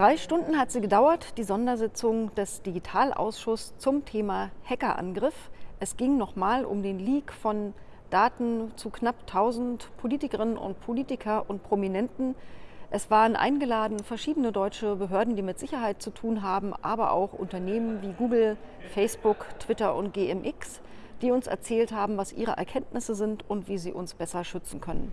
Drei Stunden hat sie gedauert, die Sondersitzung des Digitalausschusses zum Thema Hackerangriff. Es ging nochmal um den Leak von Daten zu knapp 1000 Politikerinnen und Politiker und Prominenten. Es waren eingeladen verschiedene deutsche Behörden, die mit Sicherheit zu tun haben, aber auch Unternehmen wie Google, Facebook, Twitter und GMX, die uns erzählt haben, was ihre Erkenntnisse sind und wie sie uns besser schützen können.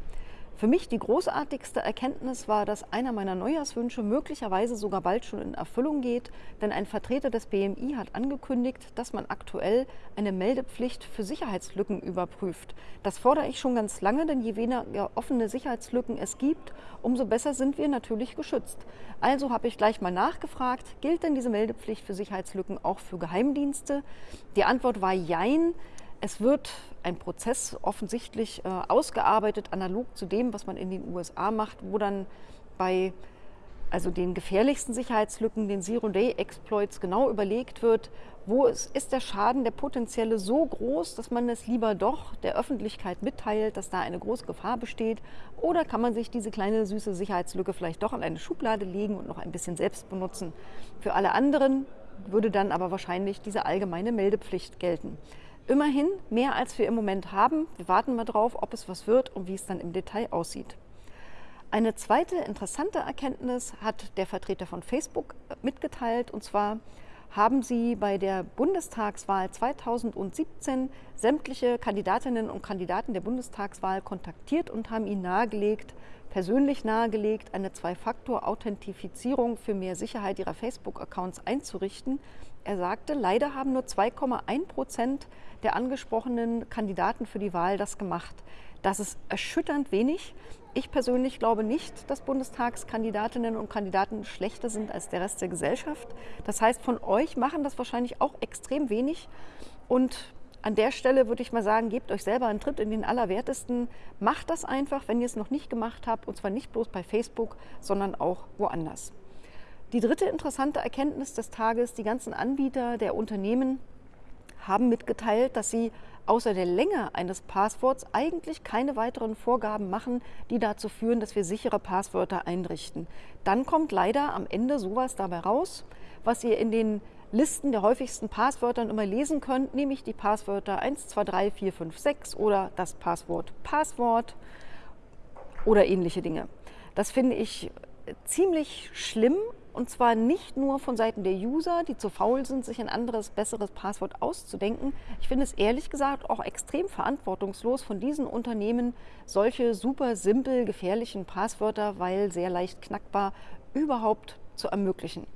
Für mich die großartigste Erkenntnis war, dass einer meiner Neujahrswünsche möglicherweise sogar bald schon in Erfüllung geht, denn ein Vertreter des BMI hat angekündigt, dass man aktuell eine Meldepflicht für Sicherheitslücken überprüft. Das fordere ich schon ganz lange, denn je weniger offene Sicherheitslücken es gibt, umso besser sind wir natürlich geschützt. Also habe ich gleich mal nachgefragt, gilt denn diese Meldepflicht für Sicherheitslücken auch für Geheimdienste? Die Antwort war Jein. Es wird ein Prozess offensichtlich äh, ausgearbeitet, analog zu dem, was man in den USA macht, wo dann bei also den gefährlichsten Sicherheitslücken, den Zero-Day-Exploits, genau überlegt wird, wo ist, ist der Schaden, der potenzielle so groß, dass man es lieber doch der Öffentlichkeit mitteilt, dass da eine große Gefahr besteht, oder kann man sich diese kleine süße Sicherheitslücke vielleicht doch an eine Schublade legen und noch ein bisschen selbst benutzen. Für alle anderen würde dann aber wahrscheinlich diese allgemeine Meldepflicht gelten. Immerhin mehr, als wir im Moment haben. Wir warten mal drauf, ob es was wird und wie es dann im Detail aussieht. Eine zweite interessante Erkenntnis hat der Vertreter von Facebook mitgeteilt, und zwar haben sie bei der Bundestagswahl 2017 sämtliche Kandidatinnen und Kandidaten der Bundestagswahl kontaktiert und haben ihnen nahegelegt, persönlich nahegelegt, eine Zwei-Faktor-Authentifizierung für mehr Sicherheit ihrer Facebook-Accounts einzurichten. Er sagte, leider haben nur 2,1 Prozent der angesprochenen Kandidaten für die Wahl das gemacht. Das ist erschütternd wenig. Ich persönlich glaube nicht, dass Bundestagskandidatinnen und Kandidaten schlechter sind als der Rest der Gesellschaft. Das heißt, von euch machen das wahrscheinlich auch extrem wenig. Und an der Stelle würde ich mal sagen, gebt euch selber einen Tritt in den Allerwertesten. Macht das einfach, wenn ihr es noch nicht gemacht habt. Und zwar nicht bloß bei Facebook, sondern auch woanders. Die dritte interessante Erkenntnis des Tages, die ganzen Anbieter der Unternehmen haben mitgeteilt, dass sie außer der Länge eines Passworts eigentlich keine weiteren Vorgaben machen, die dazu führen, dass wir sichere Passwörter einrichten. Dann kommt leider am Ende sowas dabei raus, was ihr in den Listen der häufigsten Passwörter immer lesen könnt, nämlich die Passwörter 1, 2, 3, 4, 5, 6 oder das Passwort Passwort oder ähnliche Dinge. Das finde ich ziemlich schlimm und zwar nicht nur von Seiten der User, die zu faul sind, sich ein anderes, besseres Passwort auszudenken. Ich finde es ehrlich gesagt auch extrem verantwortungslos von diesen Unternehmen, solche super simpel gefährlichen Passwörter, weil sehr leicht knackbar, überhaupt zu ermöglichen.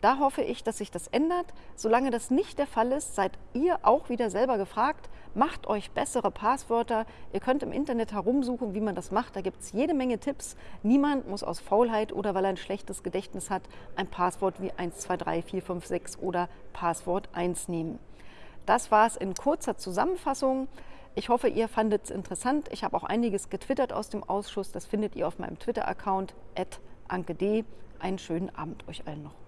Da hoffe ich, dass sich das ändert. Solange das nicht der Fall ist, seid ihr auch wieder selber gefragt. Macht euch bessere Passwörter. Ihr könnt im Internet herumsuchen, wie man das macht. Da gibt es jede Menge Tipps. Niemand muss aus Faulheit oder weil er ein schlechtes Gedächtnis hat, ein Passwort wie 1, 2, 3, 4, 5, 6 oder Passwort 1 nehmen. Das war es in kurzer Zusammenfassung. Ich hoffe, ihr fandet es interessant. Ich habe auch einiges getwittert aus dem Ausschuss. Das findet ihr auf meinem Twitter-Account, anke.d. Einen schönen Abend euch allen noch.